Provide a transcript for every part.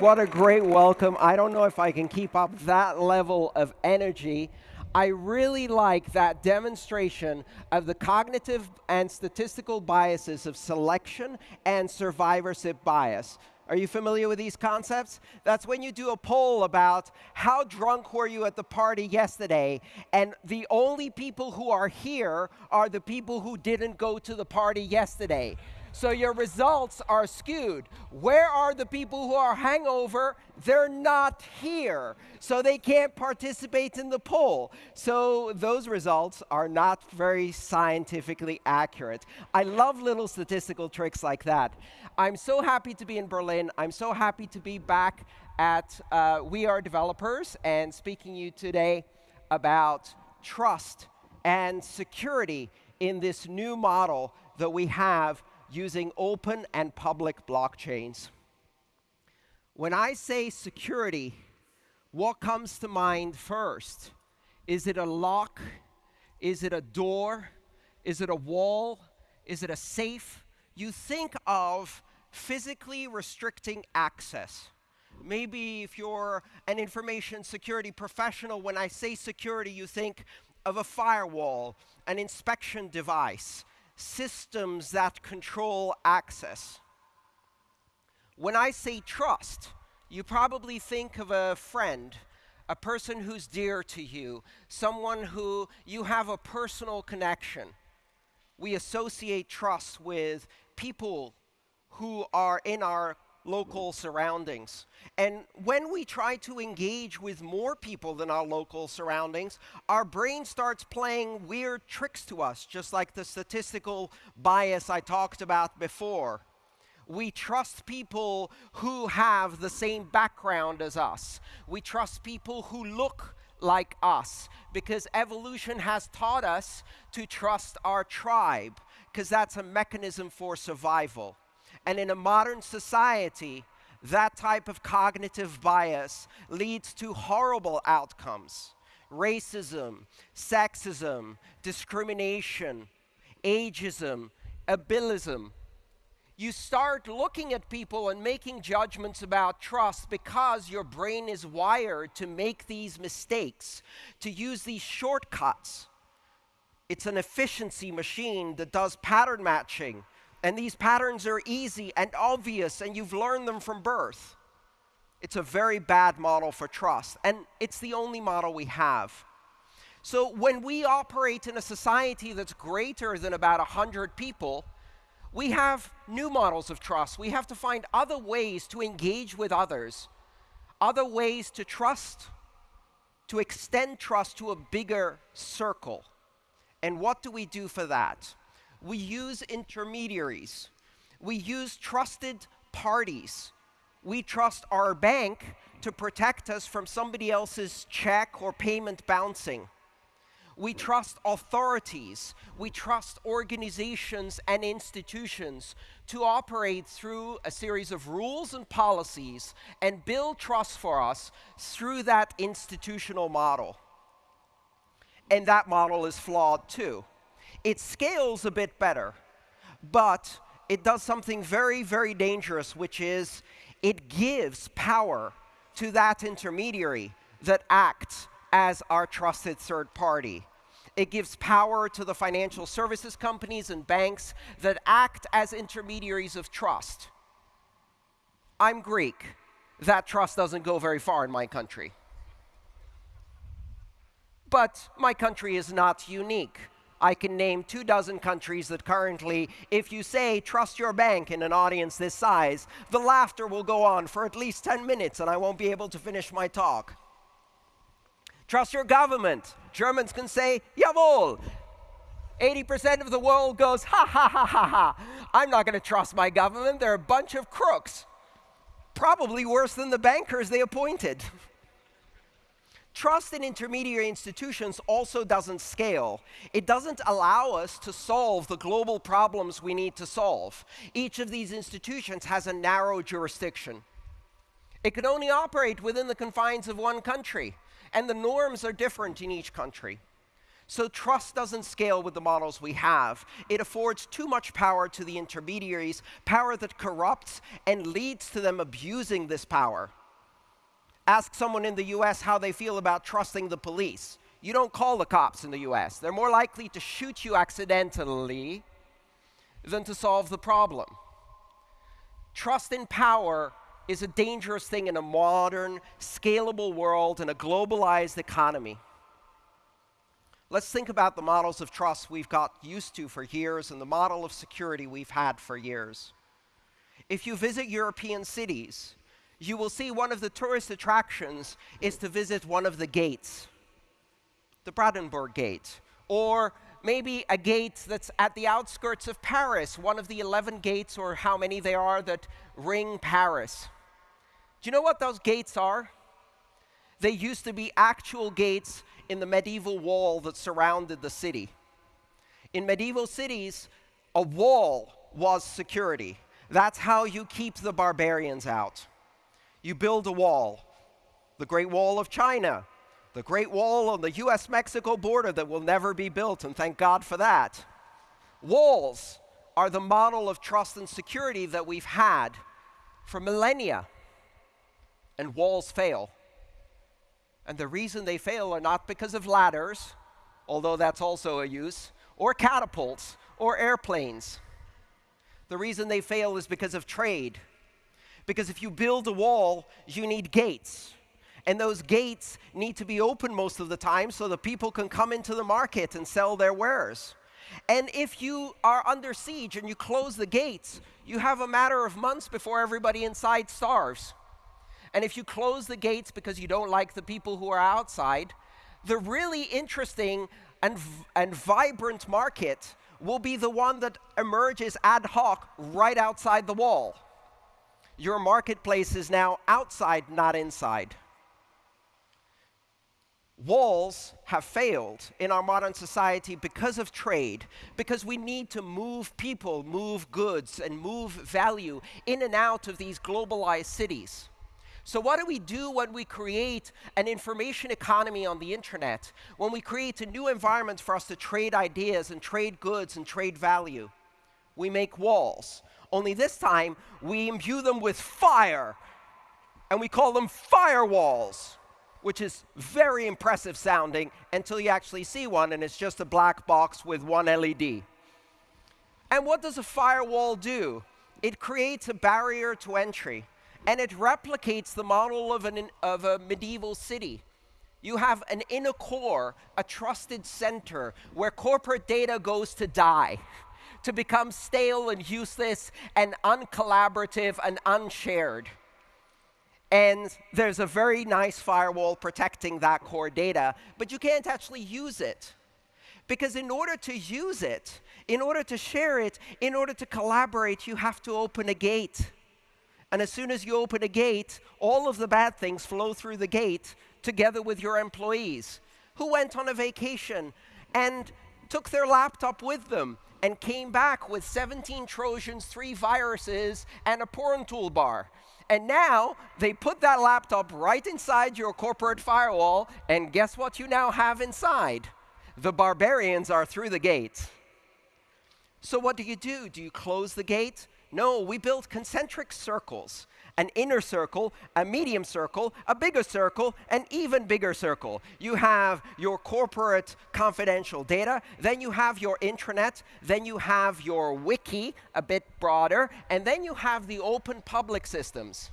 What a great welcome. I don't know if I can keep up that level of energy. I really like that demonstration of the cognitive and statistical biases of selection and survivorship bias. Are you familiar with these concepts? That's when you do a poll about how drunk were you at the party yesterday, and the only people who are here are the people who didn't go to the party yesterday. So your results are skewed. Where are the people who are hangover? They're not here. So they can't participate in the poll. So those results are not very scientifically accurate. I love little statistical tricks like that. I'm so happy to be in Berlin. I'm so happy to be back at uh, We Are Developers and speaking to you today about trust and security in this new model that we have using open and public blockchains. When I say security, what comes to mind first? Is it a lock? Is it a door? Is it a wall? Is it a safe? You think of physically restricting access. Maybe if you're an information security professional, when I say security, you think of a firewall, an inspection device, systems that control access. When I say trust, you probably think of a friend, a person who's dear to you, someone who you have a personal connection. We associate trust with people who are in our local surroundings. And when we try to engage with more people than our local surroundings, our brain starts playing weird tricks to us, just like the statistical bias I talked about before. We trust people who have the same background as us. We trust people who look like us because evolution has taught us to trust our tribe because that's a mechanism for survival. And in a modern society, that type of cognitive bias leads to horrible outcomes. Racism, sexism, discrimination, ageism, ableism. You start looking at people and making judgments about trust because your brain is wired to make these mistakes, to use these shortcuts. It's an efficiency machine that does pattern matching and these patterns are easy and obvious, and you've learned them from birth. It's a very bad model for trust, and it's the only model we have. So when we operate in a society that's greater than about 100 people, we have new models of trust. We have to find other ways to engage with others, other ways to trust, to extend trust to a bigger circle. And what do we do for that? We use intermediaries. We use trusted parties. We trust our bank to protect us from somebody else's check or payment bouncing. We trust authorities. We trust organizations and institutions to operate through a series of rules and policies and build trust for us through that institutional model. And that model is flawed too. It scales a bit better, but it does something very, very dangerous, which is it gives power to that intermediary that acts as our trusted third party. It gives power to the financial services companies and banks that act as intermediaries of trust. I'm Greek. That trust doesn't go very far in my country. But my country is not unique. I can name two dozen countries that currently, if you say trust your bank in an audience this size, the laughter will go on for at least 10 minutes and I won't be able to finish my talk. Trust your government. Germans can say, jawohl. 80% of the world goes, ha ha ha ha ha. I'm not going to trust my government. They're a bunch of crooks. Probably worse than the bankers they appointed. Trust in intermediary institutions also doesn't scale. It doesn't allow us to solve the global problems we need to solve. Each of these institutions has a narrow jurisdiction. It can only operate within the confines of one country, and the norms are different in each country. So trust doesn't scale with the models we have. It affords too much power to the intermediaries, power that corrupts and leads to them abusing this power. Ask someone in the US how they feel about trusting the police. You don't call the cops in the US. They're more likely to shoot you accidentally than to solve the problem. Trust in power is a dangerous thing in a modern, scalable world and a globalized economy. Let's think about the models of trust we've got used to for years and the model of security we've had for years. If you visit European cities, you will see one of the tourist attractions is to visit one of the gates, the Brandenburg Gate, or maybe a gate that's at the outskirts of Paris, one of the 11 gates or how many there are that ring Paris. Do you know what those gates are? They used to be actual gates in the medieval wall that surrounded the city. In medieval cities, a wall was security. That's how you keep the barbarians out. You build a wall. The Great Wall of China, the Great Wall on the US Mexico border that will never be built, and thank God for that. Walls are the model of trust and security that we've had for millennia, and walls fail. And the reason they fail are not because of ladders, although that's also a use, or catapults, or airplanes. The reason they fail is because of trade. Because if you build a wall, you need gates. And those gates need to be open most of the time so that people can come into the market and sell their wares. And if you are under siege and you close the gates, you have a matter of months before everybody inside starves. And if you close the gates because you don't like the people who are outside, the really interesting and, and vibrant market will be the one that emerges ad hoc right outside the wall. Your marketplace is now outside, not inside. Walls have failed in our modern society because of trade, because we need to move people, move goods, and move value in and out of these globalized cities. So what do we do when we create an information economy on the internet, when we create a new environment for us to trade ideas and trade goods and trade value? We make walls. Only this time, we imbue them with fire, and we call them firewalls, which is very impressive sounding until you actually see one, and it's just a black box with one LED. And what does a firewall do? It creates a barrier to entry and it replicates the model of, an, of a medieval city. You have an inner core, a trusted center, where corporate data goes to die, to become stale and useless and uncollaborative and unshared. And there's a very nice firewall protecting that core data, but you can't actually use it. Because in order to use it, in order to share it, in order to collaborate, you have to open a gate. And as soon as you open a gate, all of the bad things flow through the gate together with your employees who went on a vacation and took their laptop with them and came back with 17 Trojans, three viruses, and a porn toolbar. And now they put that laptop right inside your corporate firewall, and guess what you now have inside? The barbarians are through the gate. So what do you do? Do you close the gate? No, we build concentric circles an inner circle, a medium circle, a bigger circle, an even bigger circle. You have your corporate confidential data, then you have your intranet, then you have your wiki, a bit broader, and then you have the open public systems.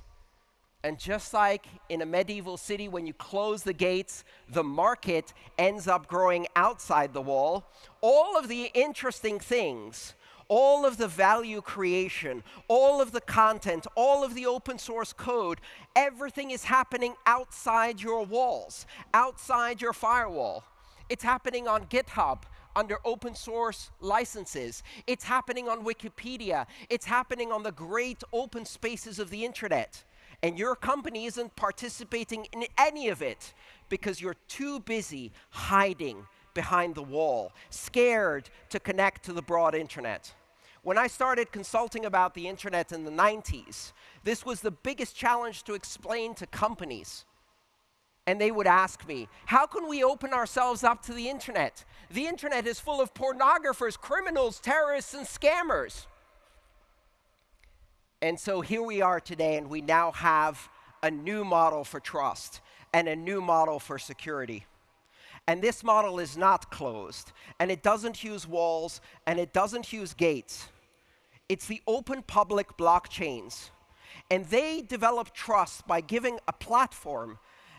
And just like in a medieval city, when you close the gates, the market ends up growing outside the wall. All of the interesting things all of the value creation, all of the content, all of the open source code, everything is happening outside your walls, outside your firewall. It's happening on GitHub under open source licenses. It's happening on Wikipedia. It's happening on the great open spaces of the internet. And your company isn't participating in any of it because you're too busy hiding behind the wall, scared to connect to the broad internet. When I started consulting about the internet in the 90s, this was the biggest challenge to explain to companies. and they would ask me, How can we open ourselves up to the internet? The internet is full of pornographers, criminals, terrorists, and scammers. And so here we are today, and we now have a new model for trust and a new model for security. And this model is not closed, and it doesn't use walls, and it doesn't use gates. It's the open public blockchains. And they develop trust by giving a platform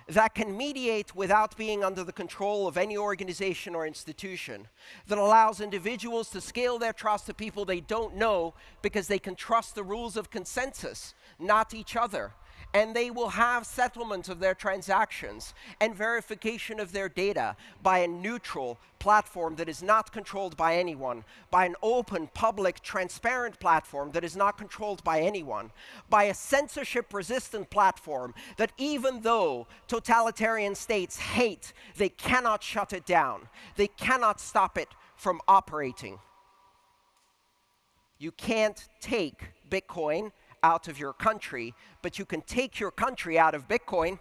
that can mediate without being under the control of any organization or institution, that allows individuals to scale their trust to people they don't know because they can trust the rules of consensus, not each other and they will have settlement of their transactions and verification of their data by a neutral platform that is not controlled by anyone, by an open, public, transparent platform that is not controlled by anyone, by a censorship resistant platform that even though totalitarian states hate, they cannot shut it down, they cannot stop it from operating. You can't take Bitcoin out of your country, but you can take your country out of Bitcoin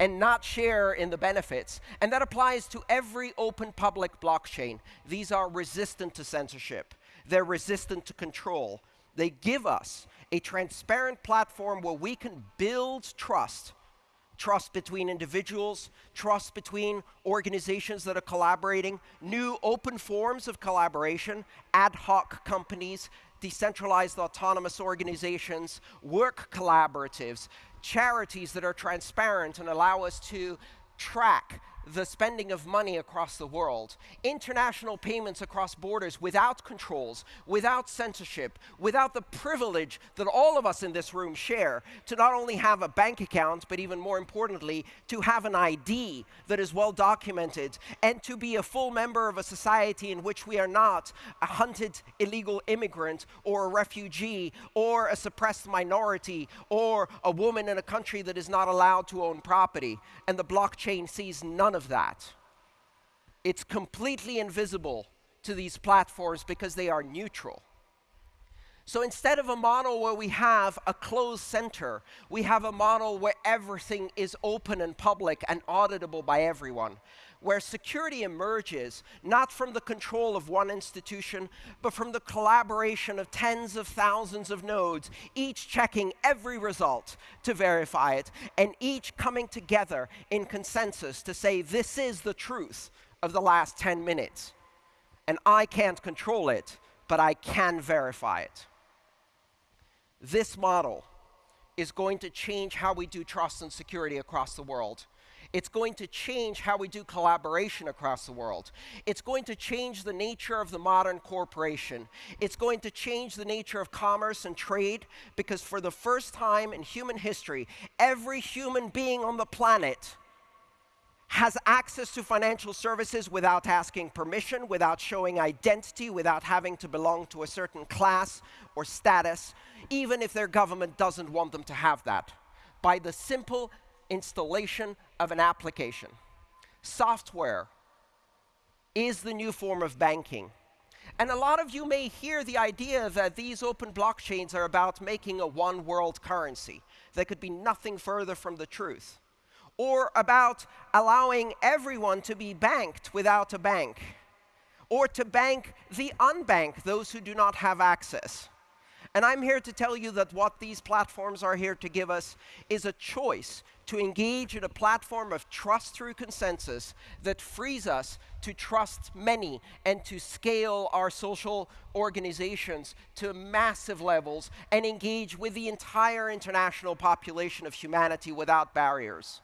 and not share in the benefits. And that applies to every open public blockchain. These are resistant to censorship, they're resistant to control. They give us a transparent platform where we can build trust. Trust between individuals, trust between organizations that are collaborating, new open forms of collaboration, ad hoc companies, decentralized autonomous organizations, work collaboratives, charities that are transparent and allow us to track the spending of money across the world, international payments across borders without controls, without censorship, without the privilege that all of us in this room share to not only have a bank account, but even more importantly, to have an ID that is well documented and to be a full member of a society in which we are not a hunted illegal immigrant or a refugee or a suppressed minority or a woman in a country that is not allowed to own property. And the blockchain sees none none of that. It's completely invisible to these platforms because they are neutral. So instead of a model where we have a closed center, we have a model where everything is open and public and auditable by everyone, where security emerges not from the control of one institution, but from the collaboration of tens of thousands of nodes, each checking every result to verify it, and each coming together in consensus to say, this is the truth of the last 10 minutes. And I can't control it, but I can verify it. This model is going to change how we do trust and security across the world. It's going to change how we do collaboration across the world. It's going to change the nature of the modern corporation. It's going to change the nature of commerce and trade because for the first time in human history, every human being on the planet has access to financial services without asking permission, without showing identity, without having to belong to a certain class or status, even if their government doesn't want them to have that, by the simple installation of an application. Software is the new form of banking. And a lot of you may hear the idea that these open blockchains are about making a one world currency. That could be nothing further from the truth or about allowing everyone to be banked without a bank, or to bank the unbanked, those who do not have access. And I'm here to tell you that what these platforms are here to give us is a choice to engage in a platform of trust through consensus that frees us to trust many and to scale our social organizations to massive levels and engage with the entire international population of humanity without barriers.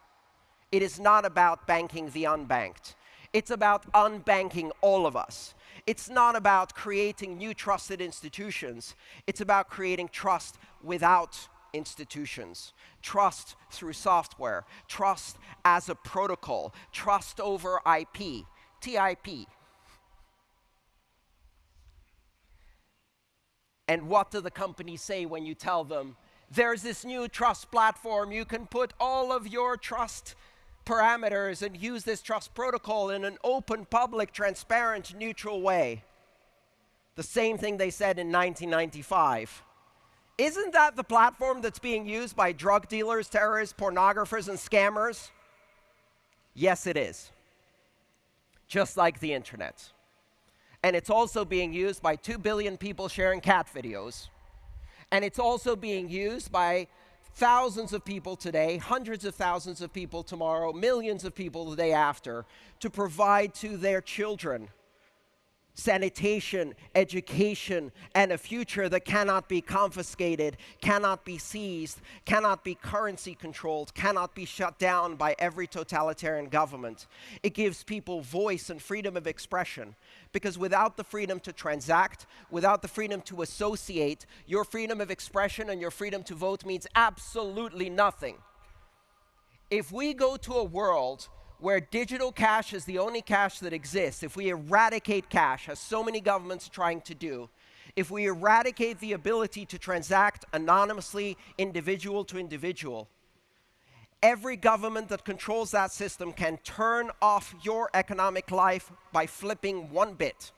It is not about banking the unbanked. It's about unbanking all of us. It's not about creating new trusted institutions. It's about creating trust without institutions. Trust through software. Trust as a protocol. Trust over IP. TIP. And what do the companies say when you tell them, there's this new trust platform, you can put all of your trust parameters and use this trust protocol in an open, public, transparent, neutral way. The same thing they said in 1995. Isn't that the platform that's being used by drug dealers, terrorists, pornographers, and scammers? Yes, it is. Just like the internet. And it's also being used by 2 billion people sharing cat videos. And it's also being used by thousands of people today, hundreds of thousands of people tomorrow, millions of people the day after, to provide to their children sanitation, education, and a future that cannot be confiscated, cannot be seized, cannot be currency controlled, cannot be shut down by every totalitarian government. It gives people voice and freedom of expression. Because without the freedom to transact, without the freedom to associate, your freedom of expression and your freedom to vote means absolutely nothing. If we go to a world where digital cash is the only cash that exists, if we eradicate cash, as so many governments are trying to do, if we eradicate the ability to transact anonymously, individual to individual, every government that controls that system can turn off your economic life by flipping one bit.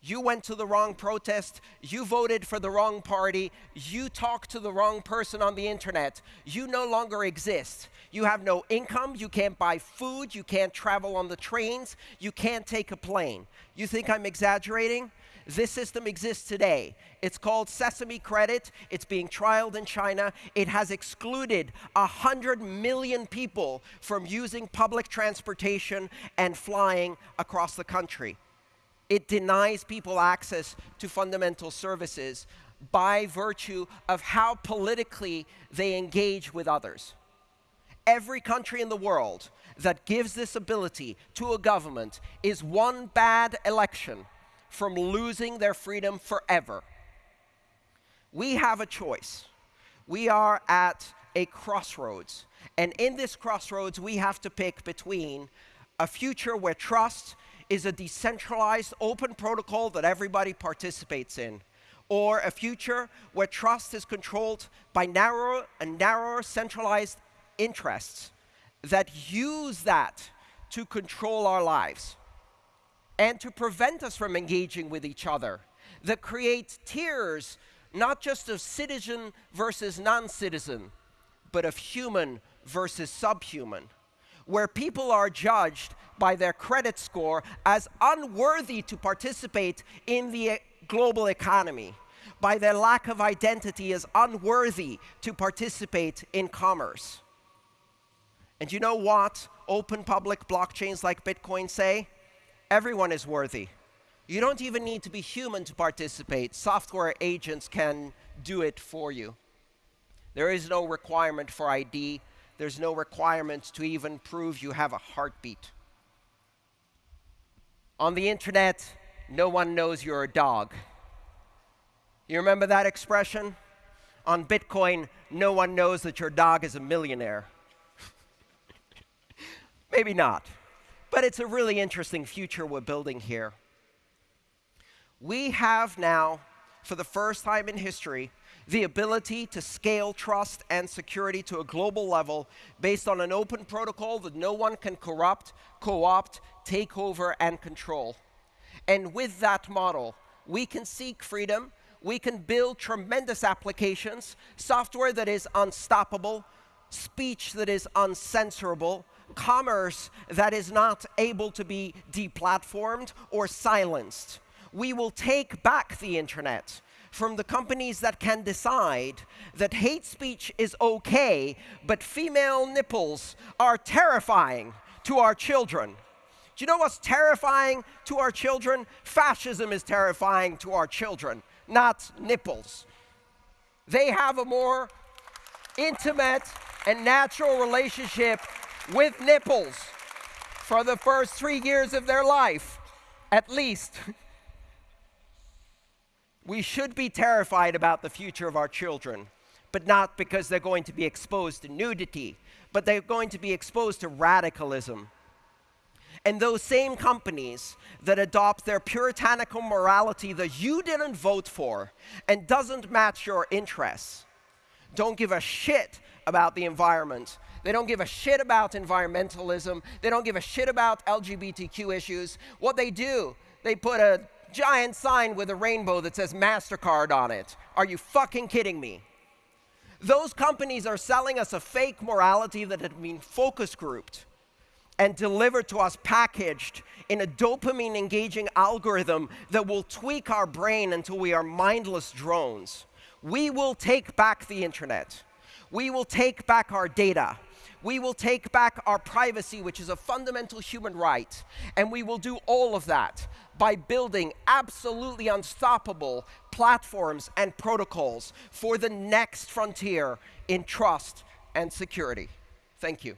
You went to the wrong protest, you voted for the wrong party, you talked to the wrong person on the internet, you no longer exist. You have no income, you can't buy food, you can't travel on the trains, you can't take a plane. You think I'm exaggerating? This system exists today. It's called Sesame Credit. It's being trialed in China. It has excluded 100 million people from using public transportation and flying across the country. It denies people access to fundamental services by virtue of how politically they engage with others. Every country in the world that gives this ability to a government is one bad election from losing their freedom forever. We have a choice. We are at a crossroads. And in this crossroads, we have to pick between a future where trust is a decentralized open protocol that everybody participates in, or a future where trust is controlled by narrower and narrower centralized interests that use that to control our lives and to prevent us from engaging with each other, that create tiers not just of citizen versus non-citizen, but of human versus subhuman, where people are judged by their credit score as unworthy to participate in the global economy, by their lack of identity as unworthy to participate in commerce. And you know what open public blockchains like Bitcoin say? Everyone is worthy. You don't even need to be human to participate. Software agents can do it for you. There is no requirement for ID. There's no requirements to even prove you have a heartbeat. On the internet, no one knows you're a dog. You remember that expression? On Bitcoin, no one knows that your dog is a millionaire. Maybe not. But it's a really interesting future we're building here. We have now, for the first time in history, the ability to scale trust and security to a global level based on an open protocol that no one can corrupt, co-opt, take over, and control. And with that model, we can seek freedom, we can build tremendous applications, software that is unstoppable, speech that is uncensorable, commerce that is not able to be deplatformed or silenced. We will take back the internet from the companies that can decide that hate speech is okay, but female nipples are terrifying to our children. Do you know what's terrifying to our children? Fascism is terrifying to our children, not nipples. They have a more intimate and natural relationship with nipples for the first three years of their life, at least. we should be terrified about the future of our children, but not because they're going to be exposed to nudity, but they're going to be exposed to radicalism. And those same companies that adopt their puritanical morality that you didn't vote for and doesn't match your interests don't give a shit about the environment they don't give a shit about environmentalism. They don't give a shit about LGBTQ issues. What they do, they put a giant sign with a rainbow that says MasterCard on it. Are you fucking kidding me? Those companies are selling us a fake morality that had been focus grouped. and delivered to us packaged in a dopamine engaging algorithm that will tweak our brain until we are mindless drones. We will take back the internet. We will take back our data. We will take back our privacy, which is a fundamental human right. And we will do all of that by building absolutely unstoppable platforms and protocols for the next frontier in trust and security. Thank you.